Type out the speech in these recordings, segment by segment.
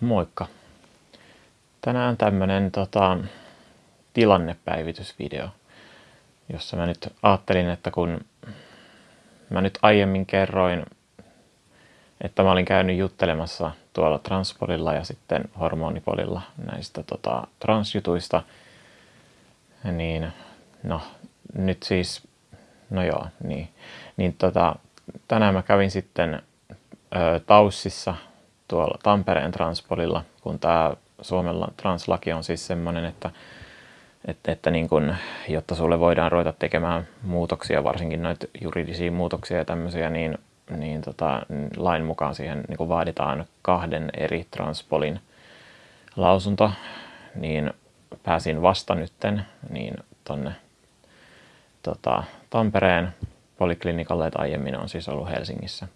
Moikka! Tänään tämmönen tota, tilannepäivitysvideo, jossa mä nyt ajattelin, että kun mä nyt aiemmin kerroin, että mä olin käynyt juttelemassa tuolla transpolilla ja sitten hormonipolilla näistä tota, transjutuista, niin no nyt siis, no joo, niin, niin tota, tänään mä kävin sitten ö, Taussissa tuolla Tampereen transpolilla, kun tämä Suomella translaki on siis semmoinen, että, että, että niin kun, jotta sulle voidaan ruveta tekemään muutoksia, varsinkin noita juridisia muutoksia ja tämmöisiä, niin, niin tota, lain mukaan siihen niin vaaditaan kahden eri transpolin lausunto, niin pääsin vasta nytten niin tonne tota, Tampereen poliklinikalle, että aiemmin on siis ollut Helsingissä.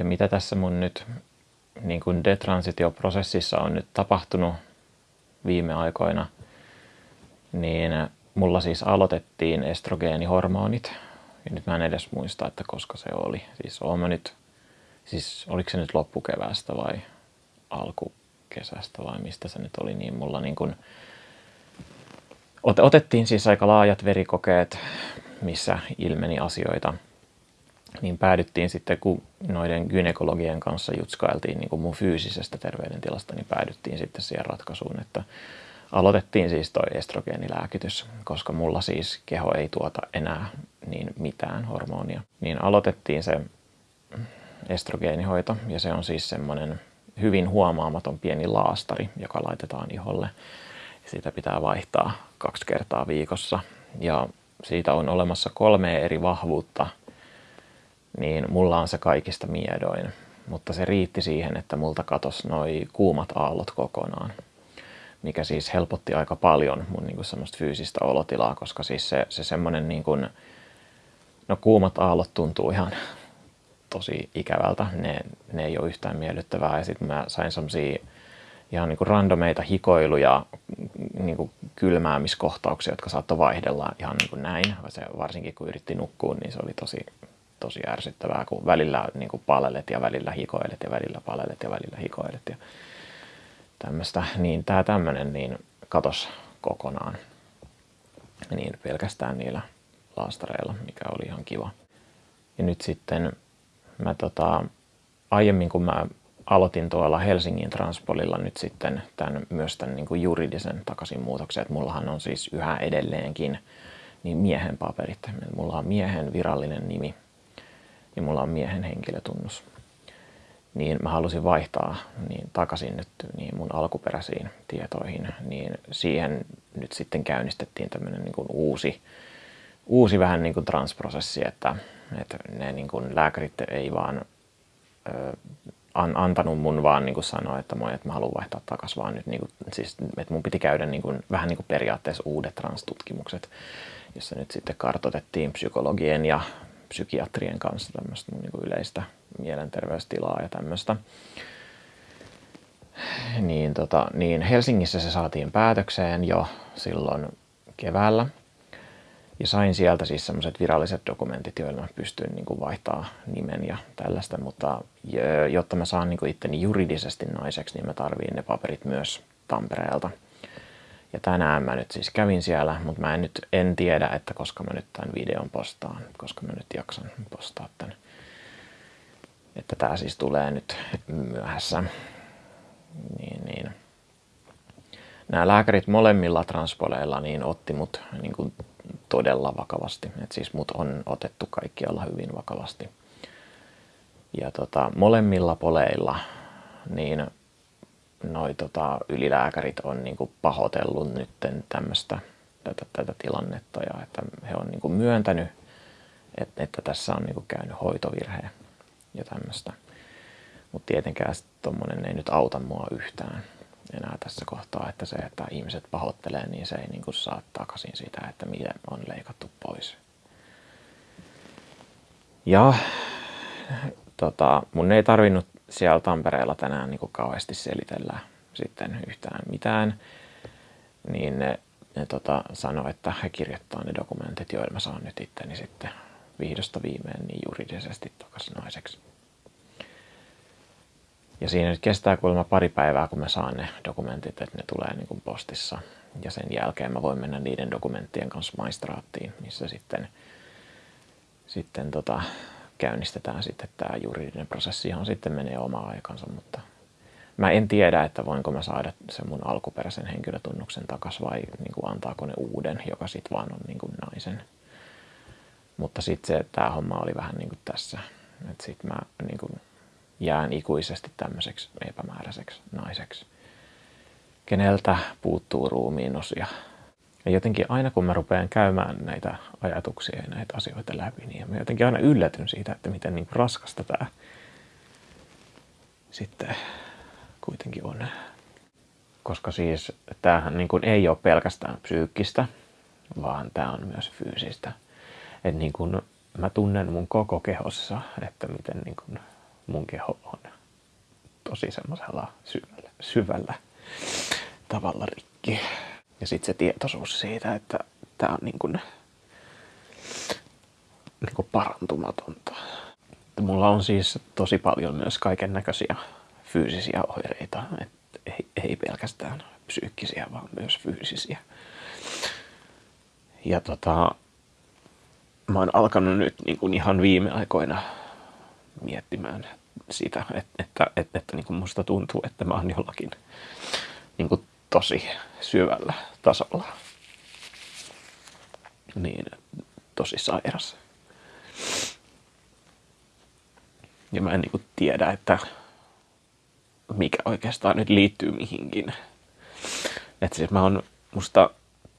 Ja mitä tässä mun nyt niin kuin detransitioprosessissa on nyt tapahtunut viime aikoina, niin mulla siis aloitettiin estrogeenihormonit. Ja nyt mä en edes muista, että koska se oli. Siis oon mä nyt, siis oliko se nyt loppukeväästä vai alkukesästä vai mistä se nyt oli, niin mulla niin kuin, otettiin siis aika laajat verikokeet, missä ilmeni asioita – niin päädyttiin sitten, kun noiden gynekologien kanssa jutskailtiin niin kuin mun fyysisestä terveydentilasta, niin päädyttiin sitten siihen ratkaisuun, että aloitettiin siis toi estrogeenilääkitys, koska mulla siis keho ei tuota enää niin mitään hormonia. Niin aloitettiin se estrogeenihoito ja se on siis semmoinen hyvin huomaamaton pieni laastari, joka laitetaan iholle. Siitä pitää vaihtaa kaksi kertaa viikossa ja siitä on olemassa kolme eri vahvuutta – niin mulla on se kaikista miedoin. Mutta se riitti siihen, että multa katos noi kuumat aallot kokonaan, mikä siis helpotti aika paljon mun niin semmoista fyysistä olotilaa, koska siis se, se semmoinen niin kuin, no kuumat aallot tuntuu ihan tosi ikävältä, ne, ne ei ole yhtään miellyttävää ja sitten mä sain semmosia ihan niin kuin randomeita hikoiluja, niin kuin kylmäämiskohtauksia, jotka saattoi vaihdella ihan niin kuin näin. Se, varsinkin kun yritti nukkua, niin se oli tosi tosi ärsyttävää, kun välillä niin kuin palelet ja välillä hikoilet ja välillä palelet ja välillä hikoilet ja tämmöistä. Niin tämä tämmöinen niin katos kokonaan niin pelkästään niillä laastareilla, mikä oli ihan kiva. Ja nyt sitten mä tota, aiemmin kun mä aloitin tuolla Helsingin Transpolilla nyt sitten tämän, myös tämän niin kuin juridisen takaisinmuutoksen, että mullahan on siis yhä edelleenkin niin miehen paperit. Mulla on miehen virallinen nimi ja mulla on miehen henkilötunnus. Niin mä halusin vaihtaa niin takaisin nyt niin mun alkuperäisiin tietoihin, niin siihen nyt sitten käynnistettiin tämmöinen niin uusi, uusi vähän niin kuin transprosessi, että, että ne niin kuin lääkärit ei vaan ö, an, antanut mun vaan niin kuin sanoa, että, moi, että mä haluan vaihtaa takaisin, vaan nyt niin kuin, siis, että mun piti käydä niin kuin, vähän niin kuin periaatteessa uudet transtutkimukset, jossa nyt sitten kartotettiin psykologien ja psykiatrien kanssa tämmöistä niin kuin yleistä mielenterveystilaa ja tämmöistä. Niin, tota, niin Helsingissä se saatiin päätökseen jo silloin keväällä. Ja sain sieltä siis semmoiset viralliset dokumentit, joilla pystyin niin kuin vaihtaa nimen ja tällaista, mutta jotta mä saan niin kuin itteni juridisesti naiseksi, niin mä tarviin ne paperit myös Tampereelta. Ja tänään mä nyt siis kävin siellä, mutta mä en nyt en tiedä, että koska mä nyt tämän videon postaan, koska mä nyt jaksan postaa tämän. Että tää siis tulee nyt myöhässä. Niin, niin. Nämä lääkärit molemmilla transpoleilla niin otti mut niin kuin todella vakavasti. Et siis mut on otettu kaikkialla hyvin vakavasti. Ja tota, molemmilla poleilla niin noi tota, ylilääkärit on niin kuin pahoitellut nyt tämmöistä tätä, tätä tilannetta ja että he on niin kuin myöntänyt, että, että tässä on niin kuin käynyt hoitovirhe ja tämmöistä. Mutta tietenkään tuommoinen ei nyt auta mua yhtään enää tässä kohtaa, että se, että ihmiset pahoittelee, niin se ei niin kuin saa takaisin sitä, että miten on leikattu pois. Ja tota, mun ei tarvinnut siellä Tampereella tänään niin kauheasti selitellä sitten yhtään mitään, niin ne, ne tota, sanoi, että he kirjoittaa ne dokumentit, joilla mä saan nyt itteni sitten vihdosta viimein niin juridisesti takaisin naiseksi. Ja siinä nyt kestää kuulemma pari päivää, kun mä saan ne dokumentit, että ne tulee niin kuin postissa. Ja sen jälkeen mä voin mennä niiden dokumenttien kanssa maistraattiin, missä sitten, sitten tota, käynnistetään sitten tämä juridinen prosessi, johon sitten menee oma aikansa, mutta mä en tiedä, että voinko mä saada sen mun alkuperäisen henkilötunnuksen takas vai niin kuin antaako ne uuden, joka sitten vaan on niin kuin naisen. Mutta sitten se, tämä homma oli vähän niin kuin tässä, että sitten mä niin kuin jään ikuisesti tämmöiseksi epämääräiseksi naiseksi, keneltä puuttuu ruumiin osia. Ja jotenkin aina kun mä rupean käymään näitä ajatuksia ja näitä asioita läpi, niin mä jotenkin aina yllätyn siitä, että miten niin raskasta tämä sitten kuitenkin on. Koska siis tämähän niin kuin ei ole pelkästään psyykkistä, vaan tämä on myös fyysistä. Että niin kuin mä tunnen mun koko kehossa, että miten niin kuin mun keho on tosi semmoisella syvällä, syvällä tavalla rikki. Ja sitten se tietoisuus siitä, että tämä on niin kuin, niin kuin parantumatonta. Mulla on siis tosi paljon myös kaiken näköisiä fyysisiä oireita, Et ei, ei pelkästään psyykkisiä, vaan myös fyysisiä. Ja tota, mä oon alkanut nyt niin kuin ihan viime aikoina miettimään sitä, että, että, että, että niin kuin musta tuntuu, että mä oon jollakin niin kuin tosi syvällä tasolla. Niin, tosi sairas. Ja mä en niin tiedä, että mikä oikeastaan nyt liittyy mihinkin. Että siis mä oon, musta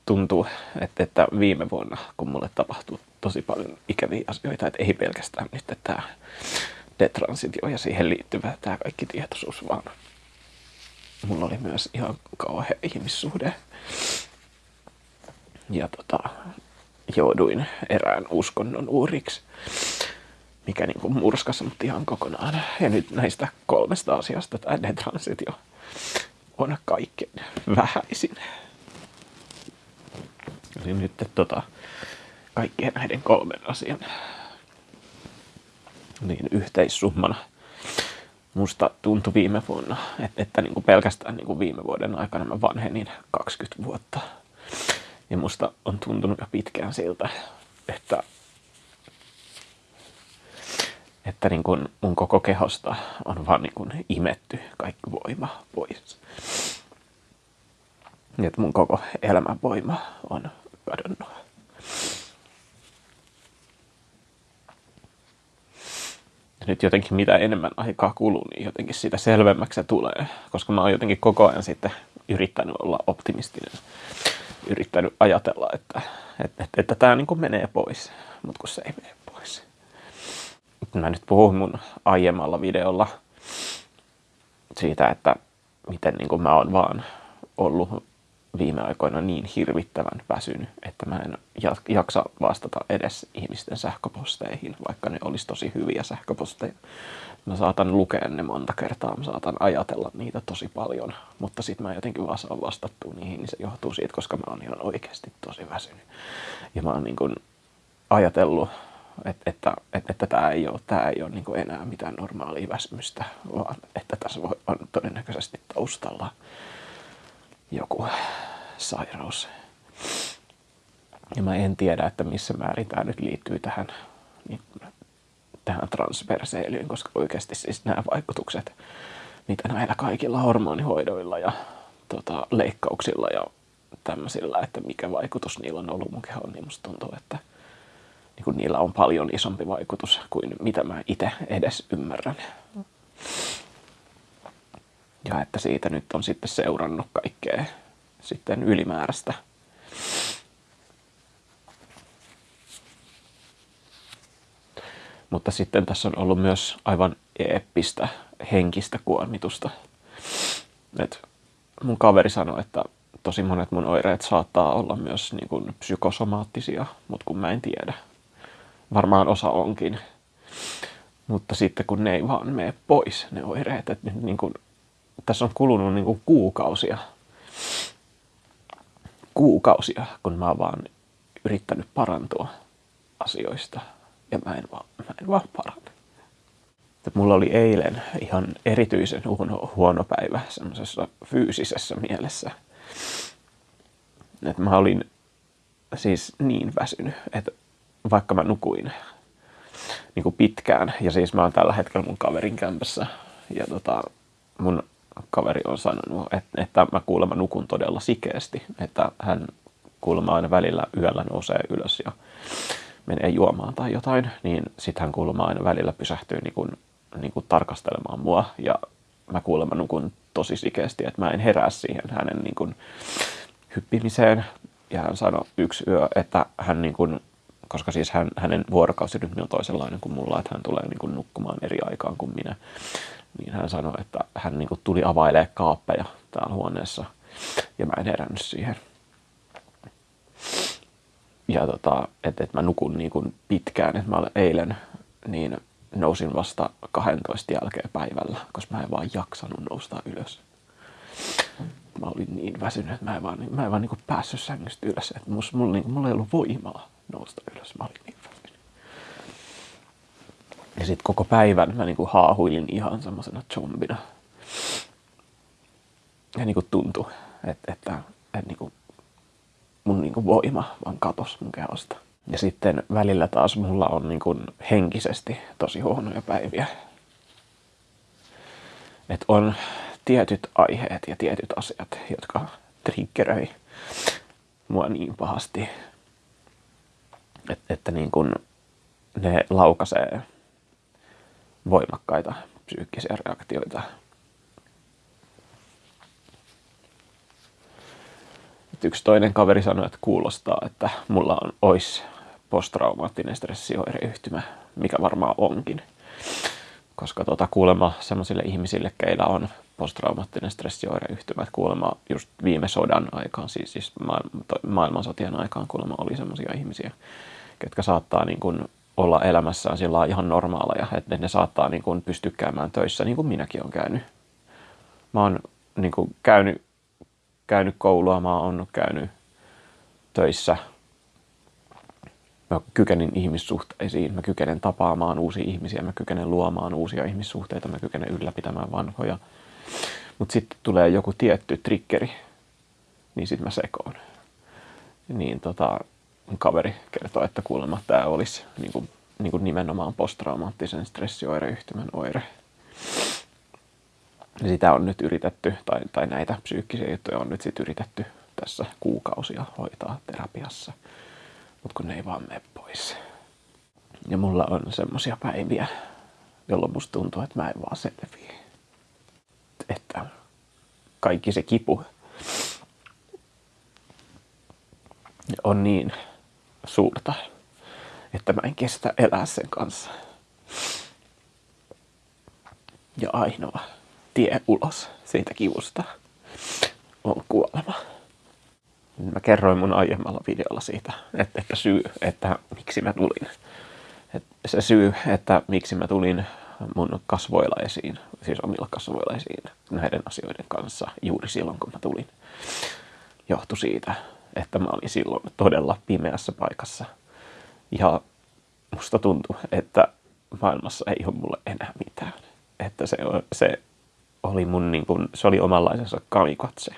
tuntuu, että, että viime vuonna, kun mulle tapahtui tosi paljon ikäviä asioita, että ei pelkästään nyt tämä detransitio ja siihen liittyvä tämä kaikki tietoisuus, vaan mulla oli myös ihan kauhea ihmissuhde. Ja tota, jouduin erään uskonnon uuriksi, mikä niin kuin murskasi mut ihan kokonaan. Ja nyt näistä kolmesta asiasta tämä detransitio on kaikkein vähäisin. Eli nyt tota, kaikkien näiden kolmen asian niin yhteissummana musta tuntui viime vuonna, että, että niin kuin pelkästään niin kuin viime vuoden aikana mä vanhenin 20 vuotta. Ja musta on tuntunut jo pitkään siltä, että, että niin kuin mun koko kehosta on vaan niin kuin imetty kaikki voima pois. Ja että mun koko elämän voima on kadonnut. Nyt jotenkin mitä enemmän aikaa kuluu, niin jotenkin sitä selvemmäksi se tulee. Koska mä oon jotenkin koko ajan sitten yrittänyt olla optimistinen. Yrittänyt ajatella, että, että, että, että tämä niin menee pois, mutta kun se ei mene pois. Mä nyt puhun mun aiemmalla videolla siitä, että miten niin kuin mä oon vaan ollut viime aikoina niin hirvittävän väsynyt, että mä en jaksa vastata edes ihmisten sähköposteihin, vaikka ne olisi tosi hyviä sähköposteja. Mä saatan lukea ne monta kertaa, mä saatan ajatella niitä tosi paljon, mutta sitten mä jotenkin vaan saan vastattua niihin, niin se johtuu siitä, koska mä oon ihan oikeasti tosi väsynyt. Ja mä oon niin kuin ajatellut, että, että, että, että tämä ei ole, tämä ei ole niin enää mitään normaalia väsymystä, vaan että tässä on todennäköisesti taustalla joku sairaus. Ja mä en tiedä, että missä määrin tämä nyt liittyy tähän, niin, tähän transverseilyyn, koska oikeasti siis nämä vaikutukset, mitä näillä kaikilla hormonihoidoilla ja tota, leikkauksilla ja tämmöisillä, että mikä vaikutus niillä on ollut mun kehoon, niin musta tuntuu, että niin kun niillä on paljon isompi vaikutus kuin mitä mä itse edes ymmärrän. Ja että siitä nyt on sitten seurannut kaikkea sitten ylimääräistä. Mutta sitten tässä on ollut myös aivan eeppistä henkistä kuormitusta. Et mun kaveri sanoi, että tosi monet mun oireet saattaa olla myös niin kuin psykosomaattisia, mutta kun mä en tiedä. Varmaan osa onkin. Mutta sitten kun ne ei vaan mene pois, ne oireet, että niin kuin, tässä on kulunut niin kuin kuukausia kuukausia, kun mä oon vaan yrittänyt parantua asioista. ja mä en vaan, mä en vaan parane. Mulla oli eilen ihan erityisen huono, huono päivä semmoisessa fyysisessä mielessä. Että mä olin siis niin väsynyt, että vaikka mä nukuin niin kuin pitkään, ja siis mä oon tällä hetkellä mun kaverin kämpässä, ja tota, mun kaveri on sanonut, että, että mä kuulemma nukun todella sikeästi, että hän kuulemma aina välillä yöllä nousee ylös ja menee juomaan tai jotain, niin sitten hän kuulemma aina välillä pysähtyy niin kuin, niin kuin tarkastelemaan mua. Ja mä kuulemma nukun tosi sikeästi, että mä en herää siihen hänen niin kuin, hyppimiseen. Ja hän sanoi yksi yö, että hän niin kuin, koska siis hän, hänen vuorokausirytmi on toisenlainen kuin mulla, että hän tulee niin kuin nukkumaan eri aikaan kuin minä, niin hän sanoi, että hän niin kuin tuli availemaan kaappeja täällä huoneessa ja mä en herännyt siihen. Ja tota, että et mä nukun niin kuin pitkään, että mä olen eilen niin nousin vasta 12 jälkeen päivällä, koska mä en vaan jaksanut nousta ylös. Mä olin niin väsynyt, että mä en vaan, mä en vaan niin kuin päässyt sängystä ylös. Että mulla, mulla, niin, mulla ei ollut voimaa nousta ylös. Mä olin niin. Ja sitten koko päivän mä niin kuin haahuilin ihan semmoisena zombina. Ja niin kuin tuntui, että, että, että niin kuin mun niin kuin voima vaan katos mun kehosta. Ja sitten välillä taas mulla on niin kuin henkisesti tosi huonoja päiviä. Että on tietyt aiheet ja tietyt asiat, jotka triggeröi mua niin pahasti, että, että niin kuin ne laukaisee voimakkaita psyykkisiä reaktioita. Et yksi toinen kaveri sanoi, että kuulostaa, että mulla on ois posttraumaattinen stressioireyhtymä, mikä varmaan onkin. Koska tuota, kuulemma sellaisille ihmisille, keillä on posttraumaattinen stressioireyhtymä, että kuulemma just viime sodan aikaan, siis, siis maailmansotien aikaan kuulemma oli sellaisia ihmisiä, jotka saattaa niin kuin olla elämässään sillä ihan normaaleja, että ne saattaa niin kuin pystyä käymään töissä, niin kuin minäkin olen käynyt. Mä oon niin kuin käynyt, käynyt koulua, mä oon käynyt töissä. Mä kykenin ihmissuhteisiin, mä kykenen tapaamaan uusia ihmisiä, mä kykenen luomaan uusia ihmissuhteita, mä kykenen ylläpitämään vanhoja. Mutta sitten tulee joku tietty triggeri, niin sitten mä sekoon. Niin tota, kaveri kertoo, että kuulemma tämä olisi niin kuin, niin kuin nimenomaan posttraumaattisen stressioireyhtymän oire. Ja sitä on nyt yritetty, tai, tai näitä psyykkisiä juttuja on nyt sitten yritetty tässä kuukausia hoitaa terapiassa, mutta kun ne ei vaan mene pois. Ja mulla on semmosia päiviä, jolloin musta tuntuu, että mä en vaan selviä. Että kaikki se kipu on niin suurta, että mä en kestä elää sen kanssa. Ja ainoa tie ulos siitä kivusta on kuolema. Mä kerroin mun aiemmalla videolla siitä, että, että syy, että miksi mä tulin. Että se syy, että miksi mä tulin mun kasvoilla esiin, siis omilla kasvoilla esiin näiden asioiden kanssa juuri silloin, kun mä tulin, johtui siitä, että mä olin silloin todella pimeässä paikassa. Ja musta tuntui, että maailmassa ei ole mulle enää mitään. Että se, se oli mun niin kuin, se oli omanlaisensa kamikatse.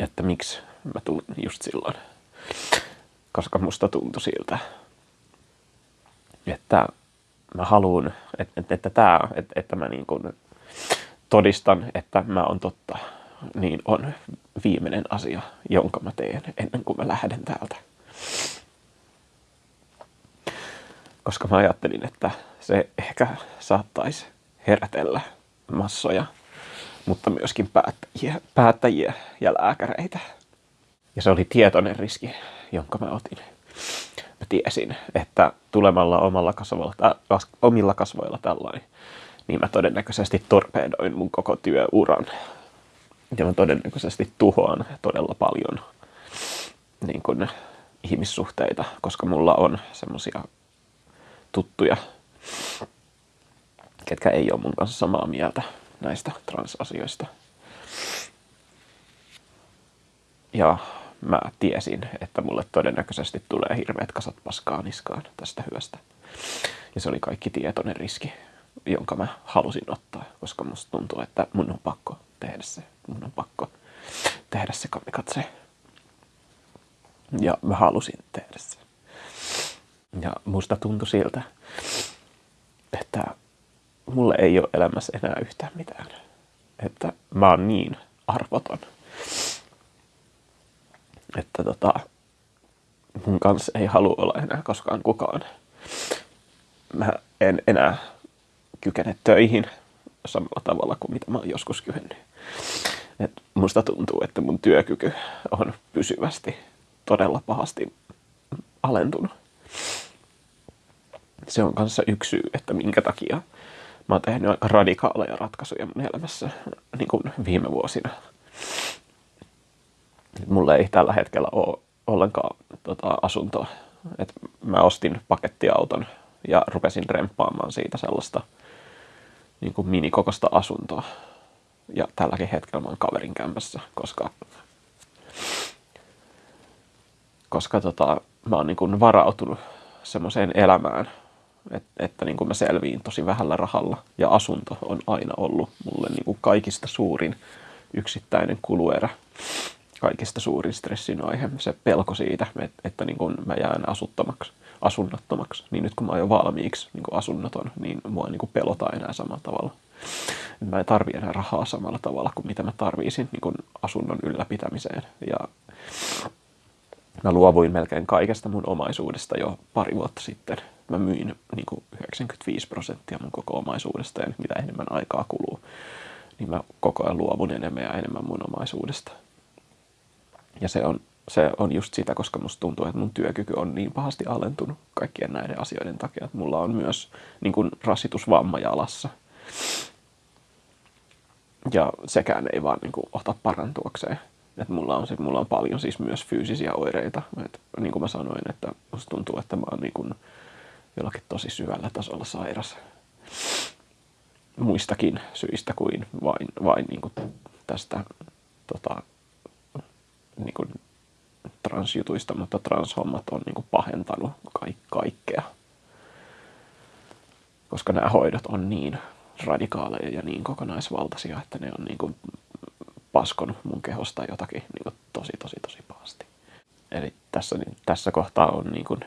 Että miksi mä tulin just silloin. Koska musta tuntui siltä, että mä haluan, että, että, että, tää, että, että mä niin kuin todistan, että mä oon totta niin on viimeinen asia, jonka mä teen ennen kuin mä lähden täältä. Koska mä ajattelin, että se ehkä saattaisi herätellä massoja, mutta myöskin päättäjiä, päättäjiä ja lääkäreitä. Ja se oli tietoinen riski, jonka mä otin. Mä tiesin, että tulemalla omalla kasvoilla, omilla kasvoilla tällainen, niin mä todennäköisesti torpedoin mun koko työuran ja mä todennäköisesti tuhoan todella paljon niin kuin, ihmissuhteita, koska mulla on semmosia tuttuja, ketkä ei ole mun kanssa samaa mieltä näistä transasioista. Ja mä tiesin, että mulle todennäköisesti tulee hirveät kasat paskaa niskaan tästä hyvästä. Ja se oli kaikki tietoinen riski, jonka mä halusin ottaa, koska musta tuntuu, että mun on pakko tehdä se. Mun on pakko tehdä se kamikatse. Ja mä halusin tehdä se. Ja musta tuntui siltä, että mulle ei ole elämässä enää yhtään mitään. Että mä oon niin arvoton. Että tota, mun kanssa ei halua olla enää koskaan kukaan. Mä en enää kykene töihin samalla tavalla kuin mitä mä oon joskus kyennyt. Et musta tuntuu, että mun työkyky on pysyvästi todella pahasti alentunut. Se on kanssa yksi syy, että minkä takia mä oon tehnyt aika radikaaleja ratkaisuja mun elämässä niin kuin viime vuosina. Mulla ei tällä hetkellä ole ollenkaan tota, asuntoa. Et mä ostin pakettiauton ja rupesin remppaamaan siitä sellaista niin kuin minikokosta asuntoa. Ja tälläkin hetkellä mä oon kaverin kämpässä, koska, koska tota, mä oon niin varautunut semmoiseen elämään, että, että niin mä selviin tosi vähällä rahalla. Ja asunto on aina ollut mulle niin kaikista suurin yksittäinen kuluerä, kaikista suurin stressin aihe. Se pelko siitä, että, että niin mä jään asuttamaksi, asunnottomaksi. Niin nyt kun mä oon jo valmiiksi niin asunnoton, niin mua ei niin pelota enää samalla tavalla. Mä en tarvi enää rahaa samalla tavalla kuin mitä mä tarvisin niin asunnon ylläpitämiseen. Ja mä luovuin melkein kaikesta mun omaisuudesta jo pari vuotta sitten. Mä myin niin kuin 95 prosenttia mun koko omaisuudesta ja mitä enemmän aikaa kuluu, niin mä koko ajan luovun enemmän ja enemmän mun omaisuudesta. Ja se on, se on just sitä, koska musta tuntuu, että mun työkyky on niin pahasti alentunut kaikkien näiden asioiden takia, että mulla on myös niin kuin rasitusvamma jalassa. Ja sekään ei vaan niin kuin, ota parantuakseen. Et mulla, on, siis, mulla on paljon siis myös fyysisiä oireita. Et, niin kuin mä sanoin, että musta tuntuu, että mä oon niin kuin jollakin tosi syvällä tasolla sairas. Muistakin syistä kuin vain, vain niin kuin tästä tota, niin kuin transjutuista, mutta transhommat on niin kuin pahentanut kaik- kaikkea. Koska nämä hoidot on niin radikaaleja ja niin kokonaisvaltaisia, että ne on niin kuin paskonut mun kehosta jotakin niin tosi, tosi, tosi pahasti. Eli tässä, tässä kohtaa on niin kuin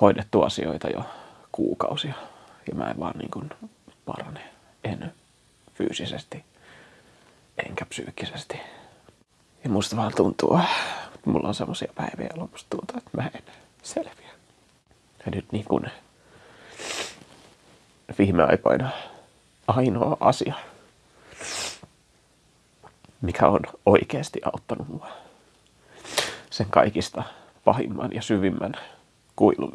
hoidettu asioita jo kuukausia ja mä en vaan niin kuin parane. En fyysisesti enkä psyykkisesti. Ja musta vaan tuntuu, että mulla on semmosia päiviä, jolloin musta tuntuu, että mä en selviä. Ja nyt niin kuin viime aikoina ainoa asia, mikä on oikeasti auttanut mua sen kaikista pahimman ja syvimmän kuilun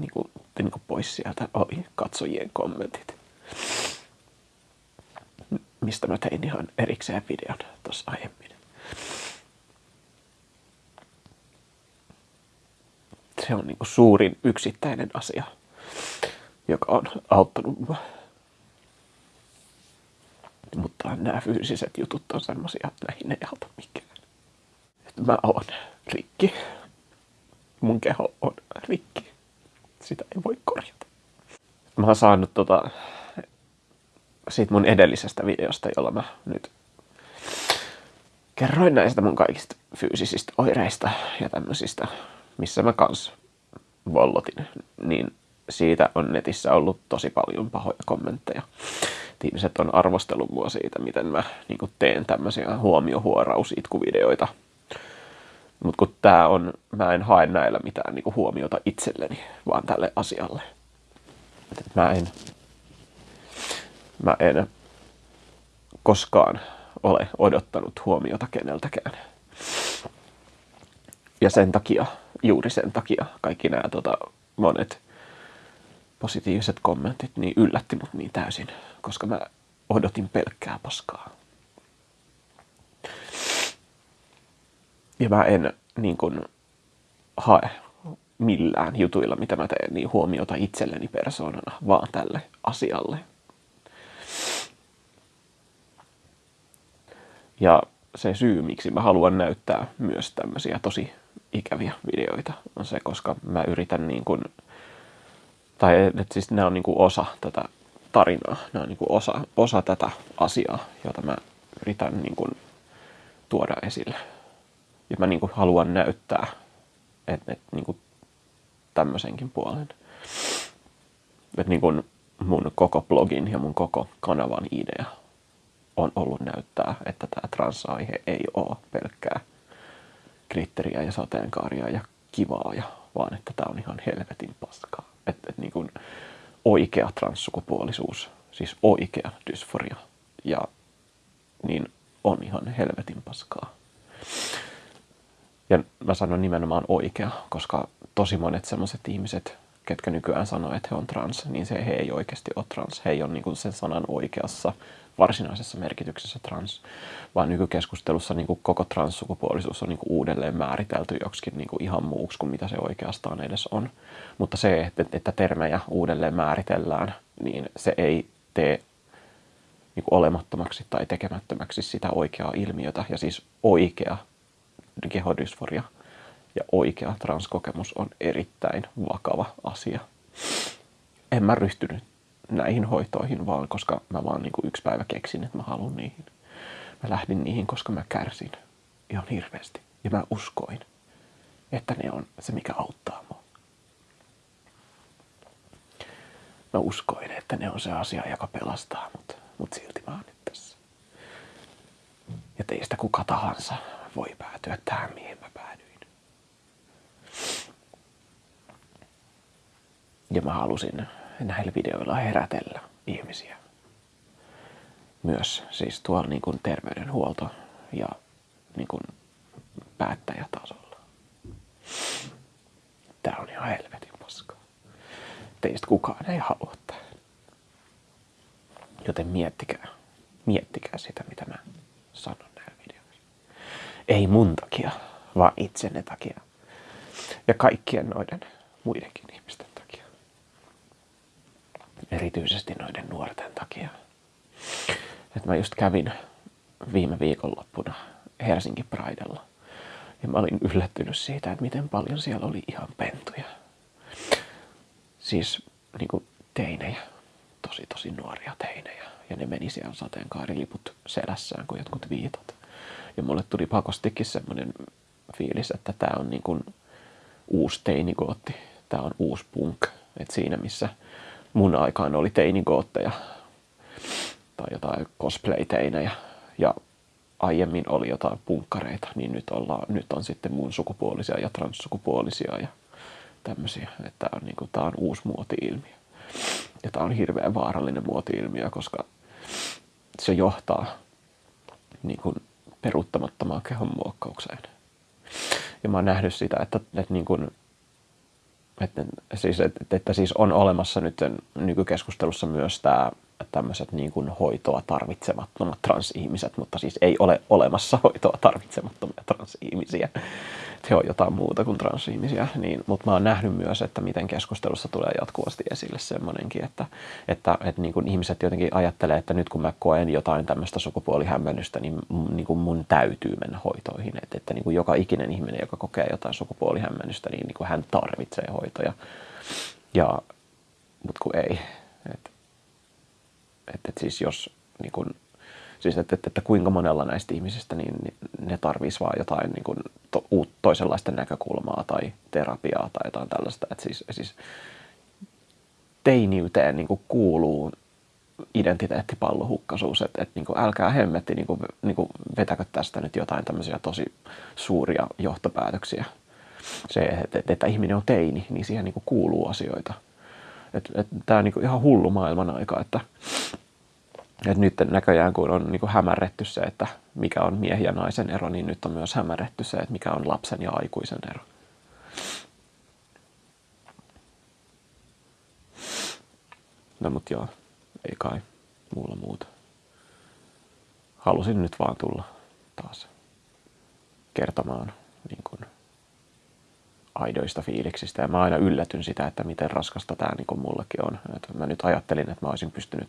niin kuin, niin kuin pois sieltä oli katsojien kommentit. Mistä mä tein ihan erikseen videon tuossa aiemmin. Se on niin kuin suurin yksittäinen asia, joka on auttanut mua. Mutta nämä fyysiset jutut on semmosia, että näihin ei auta mikään. Että mä oon rikki. Mun keho on rikki. Sitä ei voi korjata. Mä oon saanut tota, siitä mun edellisestä videosta, jolla mä nyt kerroin näistä mun kaikista fyysisistä oireista ja tämmöisistä, missä mä kans vollotin, niin siitä on netissä ollut tosi paljon pahoja kommentteja. Ihmiset on arvostellut mua siitä, miten mä niin teen tämmöisiä huomiohuorausitkuvideoita. Mutta kun tää on, mä en hae näillä mitään niin huomiota itselleni, vaan tälle asialle. Mä en, mä en koskaan ole odottanut huomiota keneltäkään. Ja sen takia, juuri sen takia, kaikki nämä tota, monet positiiviset kommentit niin yllätti mut niin täysin, koska mä odotin pelkkää paskaa. Ja mä en niin kun, hae millään jutuilla, mitä mä teen, niin huomiota itselleni persoonana, vaan tälle asialle. Ja se syy, miksi mä haluan näyttää myös tämmöisiä tosi ikäviä videoita, on se, koska mä yritän niin kuin, tai että siis nämä on niin kuin osa tätä tarinaa, nämä on niin kuin osa, osa tätä asiaa, jota mä yritän niin kuin tuoda esille. Ja mä niin kuin haluan näyttää, että, että niin kuin tämmöisenkin puolen. Että niin kuin mun koko blogin ja mun koko kanavan idea on ollut näyttää, että tämä trans-aihe ei ole pelkkää glitteriä ja sateenkaaria ja kivaa, ja, vaan että tämä on ihan helvetin paskaa. Että et niin kuin oikea transsukupuolisuus, siis oikea dysforia, ja niin on ihan helvetin paskaa. Ja mä sanon nimenomaan oikea, koska tosi monet sellaiset ihmiset, ketkä nykyään sanoo, että he on trans, niin se he ei oikeasti ole trans. He ei ole niin sen sanan oikeassa varsinaisessa merkityksessä trans, vaan nykykeskustelussa niin kuin koko transsukupuolisuus on niin kuin uudelleen määritelty joksikin niin kuin ihan muuksi kuin mitä se oikeastaan edes on. Mutta se, että, että termejä uudelleen määritellään, niin se ei tee niin kuin olemattomaksi tai tekemättömäksi sitä oikeaa ilmiötä. Ja siis oikea kehodysforia ja oikea transkokemus on erittäin vakava asia. En mä ryhtynyt näihin hoitoihin vaan, koska mä vaan niin yksi päivä keksin, että mä haluan niihin. Mä lähdin niihin, koska mä kärsin ihan hirveästi. Ja mä uskoin, että ne on se, mikä auttaa mua. Mä uskoin, että ne on se asia, joka pelastaa mut, mut silti mä oon nyt tässä. Ja teistä kuka tahansa voi päätyä tähän, mihin mä päädyin. Ja mä halusin näillä videoilla herätellä ihmisiä. Myös siis tuolla niin kuin terveydenhuolto ja niin kuin päättäjätasolla. Tää on ihan helvetin paskaa. Teistä kukaan ei halua tähän. Joten miettikää, miettikää sitä, mitä mä sanon näillä videoissa. Ei mun takia, vaan itsenne takia. Ja kaikkien noiden muidenkin ihmisten erityisesti noiden nuorten takia. Et mä just kävin viime viikonloppuna Helsinki Pridella ja mä olin yllättynyt siitä, että miten paljon siellä oli ihan pentuja. Siis niin kuin teinejä, tosi tosi nuoria teinejä. Ja ne meni siellä sateenkaariliput selässään kuin jotkut viitot. Ja mulle tuli pakostikin semmoinen fiilis, että tämä on niin kuin uusi teinigootti. Tämä on uusi punk. Et siinä missä mun aikaan oli teinigootteja tai jotain cosplay-teinejä ja aiemmin oli jotain punkkareita, niin nyt, ollaan, nyt on sitten mun sukupuolisia ja transsukupuolisia ja tämmöisiä. Että on, niin kuin, tää on uusi muoti-ilmiö. Ja tämä on hirveän vaarallinen muoti-ilmiö, koska se johtaa niin kuin, peruuttamattomaan kehon muokkaukseen. Ja mä oon nähnyt sitä, että, että niin kuin, että, siis, että, että siis on olemassa nyt nykykeskustelussa myös tämä tämmöiset niin kuin hoitoa tarvitsemattomat transihmiset, mutta siis ei ole olemassa hoitoa tarvitsemattomia transihmisiä. He on jotain muuta kuin transihmisiä. Niin, mutta mä oon nähnyt myös, että miten keskustelussa tulee jatkuvasti esille semmoinenkin, että, että, että niin kuin ihmiset jotenkin ajattelee, että nyt kun mä koen jotain tämmöistä sukupuolihämmennystä, niin, niin kuin mun täytyy mennä hoitoihin. Että, että niin kuin joka ikinen ihminen, joka kokee jotain sukupuolihämmennystä, niin, niin kuin hän tarvitsee hoitoja. Ja, mutta kun ei. Että että, että siis jos niin kun, siis että, että, että kuinka monella näistä ihmisistä niin, niin ne tarvitsisi vaan jotain niin kun, to, uut, toisenlaista näkökulmaa tai terapiaa tai jotain tällaista. Että siis, siis teiniyteen niin kuin kuuluu identiteettipallohukkaisuus, että, että niin kuin, älkää hemmetti niin kuin, niin kuin vetäkö tästä nyt jotain tämmöisiä tosi suuria johtopäätöksiä. Se, että, että, että ihminen on teini, niin siihen niin kuin kuuluu asioita – että et, tämä on niinku ihan hullu maailman aika, että et nyt näköjään kun on niinku hämärretty se, että mikä on miehen ja naisen ero, niin nyt on myös hämärretty se, että mikä on lapsen ja aikuisen ero. No mut joo, ei kai muulla muuta. Halusin nyt vaan tulla taas kertomaan niin kuin aidoista fiiliksistä. Ja mä aina yllätyn sitä, että miten raskasta tämä niin kuin mullekin on. Että mä nyt ajattelin, että mä olisin pystynyt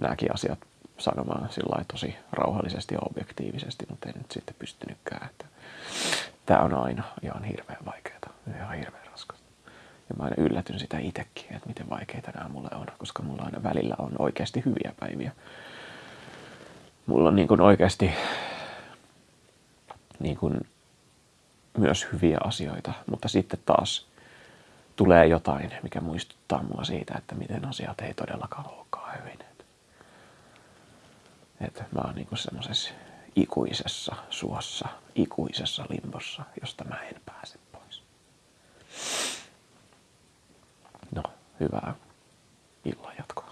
nämäkin asiat sanomaan sillä tosi rauhallisesti ja objektiivisesti, mutta en nyt sitten pystynytkään. Että tämä on aina ihan hirveän vaikeaa, ihan hirveän raskasta. Ja mä aina yllätyn sitä itsekin, että miten vaikeita nämä mulle on, koska mulla aina välillä on oikeasti hyviä päiviä. Mulla on niin kuin oikeasti niin kuin myös hyviä asioita, mutta sitten taas tulee jotain, mikä muistuttaa mua siitä, että miten asiat ei todellakaan olekaan hyvin. Että mä oon niinku semmoisessa ikuisessa suossa, ikuisessa limbossa, josta mä en pääse pois. No, hyvää illan jatkoa.